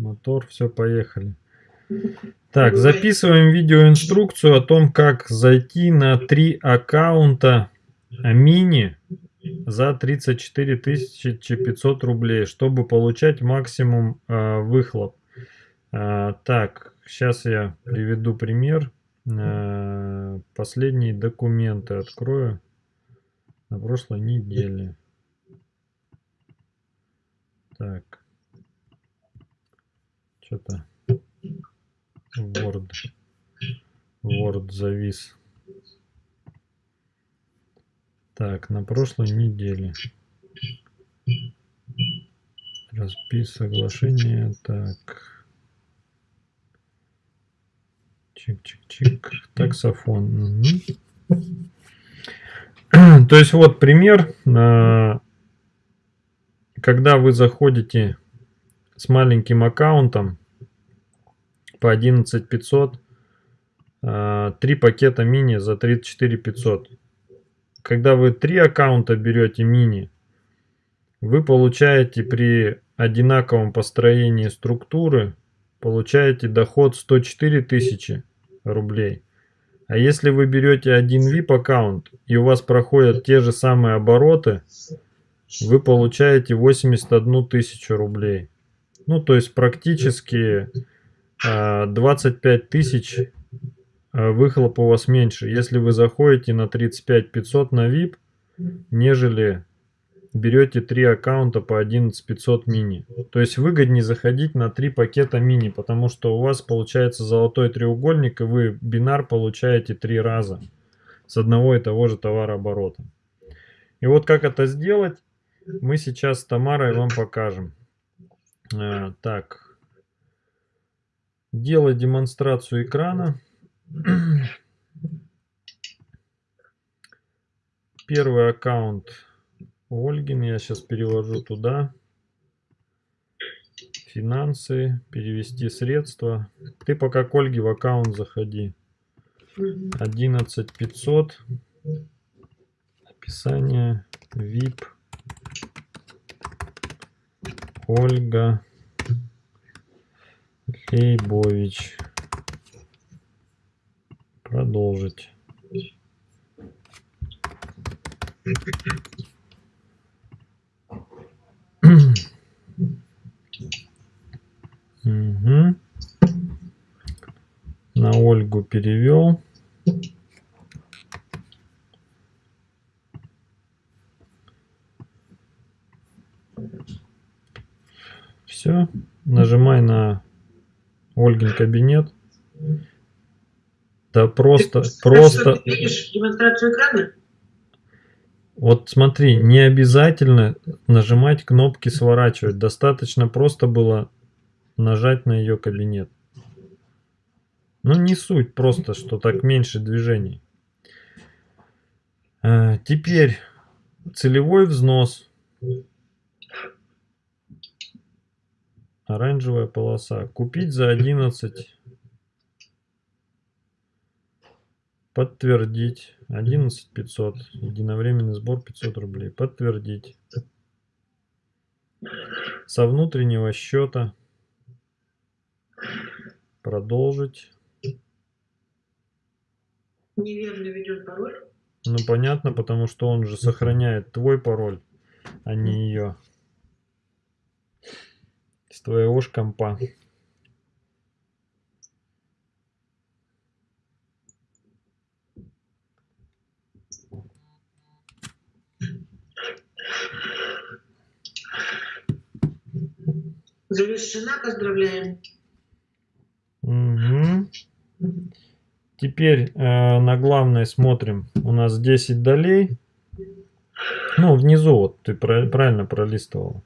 мотор, все, поехали. Так, записываем видеоинструкцию о том, как зайти на три аккаунта мини за 34 500 рублей, чтобы получать максимум э, выхлоп. Э, так, сейчас я приведу пример. Э, последние документы открою на прошлой неделе. Так. Что-то Word. Word завис. Так, на прошлой неделе. Распис соглашения. Так. Чик-чик-чик. Таксофон. Угу. То есть вот пример. А, когда вы заходите с маленьким аккаунтом по 11 500, а, три пакета мини за 34 500. Когда вы три аккаунта берете мини, вы получаете при одинаковом построении структуры, получаете доход 104 тысячи рублей. А если вы берете один VIP аккаунт и у вас проходят те же самые обороты, вы получаете 81 тысячу рублей. Ну, то есть практически 25 а, тысяч а, выхлоп у вас меньше, если вы заходите на 35 500 на VIP, нежели берете 3 аккаунта по 11 500 мини. То есть выгоднее заходить на 3 пакета мини, потому что у вас получается золотой треугольник, и вы бинар получаете 3 раза с одного и того же товарооборота. И вот как это сделать, мы сейчас с Тамарой вам покажем. А, так, делать демонстрацию экрана. Первый аккаунт Ольгин я сейчас перевожу туда. Финансы, перевести средства. Ты пока к Ольге в аккаунт заходи. 11 500. Описание. VIP. Ольга Лейбович. Продолжить. угу. На Ольгу перевел. Все. Нажимай на Ольгин кабинет. Да просто, Ты, просто... Ты видишь демонстрацию экрана? Вот смотри, не обязательно нажимать кнопки сворачивать. Достаточно просто было нажать на ее кабинет. Ну не суть, просто что так меньше движений. А, теперь целевой взнос. Оранжевая полоса. Купить за 11. Подтвердить. 11 500. Единовременный сбор 500 рублей. Подтвердить. Со внутреннего счета. Продолжить. Неверно введен пароль. Ну понятно, потому что он же сохраняет твой пароль, а не ее с твоего ж компа. Завершена, поздравляем. Угу. Теперь э, на главной смотрим. У нас 10 долей. Ну, внизу вот ты правильно пролистывал.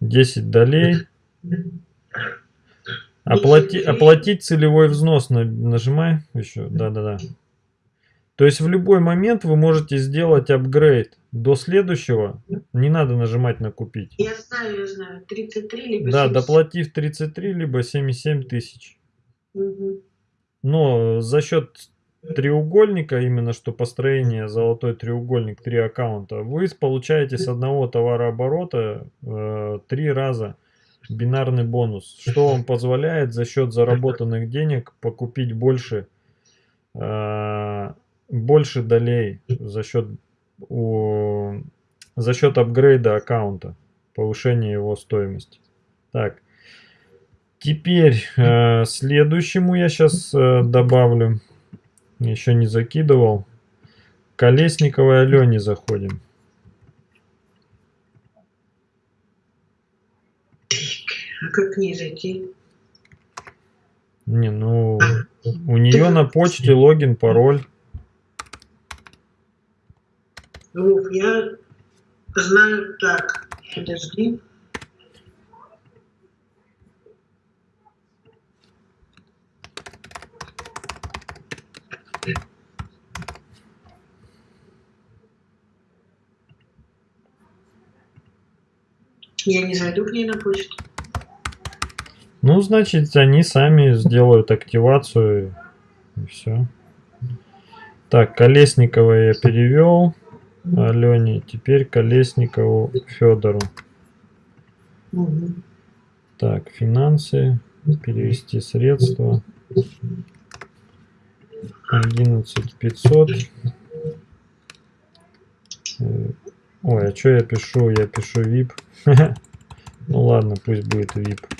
10 долей. Оплати, оплатить целевой взнос нажимай еще. Да-да-да. То есть в любой момент вы можете сделать апгрейд до следующего. Не надо нажимать на купить. Я знаю, я знаю. 33 либо Да, 77. доплатив 33 либо 77 тысяч. Угу. Но за счет треугольника, именно что построение золотой треугольник, три аккаунта, вы получаете с одного товарооборота э, три раза бинарный бонус, что он позволяет за счет заработанных денег покупить больше, э, больше долей за счет, у, за счет апгрейда аккаунта, повышения его стоимости. Так, теперь э, следующему я сейчас э, добавлю, еще не закидывал, Колесниковой Алене заходим. А как к ней зайти? Не, ну, у нее на почте логин, пароль. Вов, я знаю так. Подожди. Я не зайду к ней на почту. Ну, значит, они сами сделают активацию и все. Так, Колесникова я перевел. Алене. Теперь Колесникову Федору. Так, финансы. Перевести средства. 11 500. Э, Ой, а что я пишу? Я пишу VIP. Ну ладно, пусть будет VIP.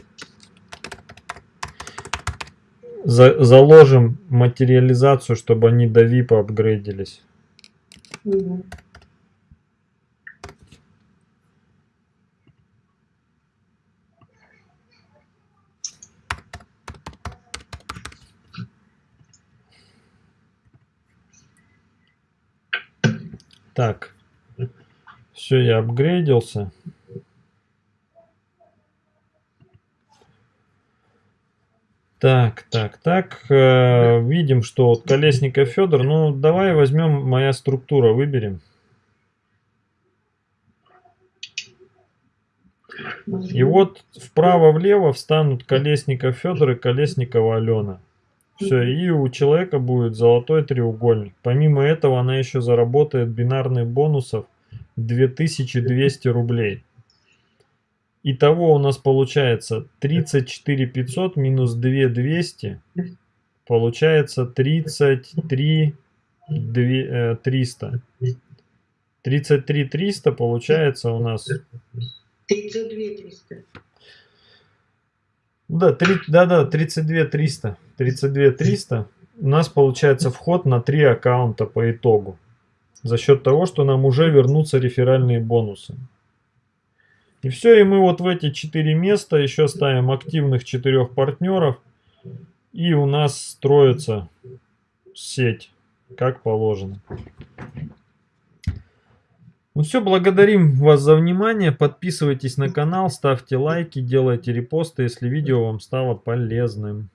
За заложим материализацию, чтобы они до VIP апгрейдились. Угу. Так. Все, я апгрейдился. Так, так, так. Э, видим, что вот Колесников Федор. Ну, давай возьмем моя структура, выберем. И вот вправо-влево встанут Колесников Федор и Колесникова Алена. Все, и у человека будет золотой треугольник. Помимо этого она еще заработает бинарных бонусов 2200 рублей. Итого у нас получается 34 500 минус 2 200. Получается 33 2, 300. 33 300 получается у нас 32 300. Да, 3, да, да, 32 300. 32 300. У нас получается вход на 3 аккаунта по итогу. За счет того, что нам уже вернутся реферальные бонусы. И все, и мы вот в эти 4 места еще ставим активных 4 партнеров. И у нас строится сеть, как положено. Ну все, благодарим вас за внимание. Подписывайтесь на канал, ставьте лайки, делайте репосты, если видео вам стало полезным.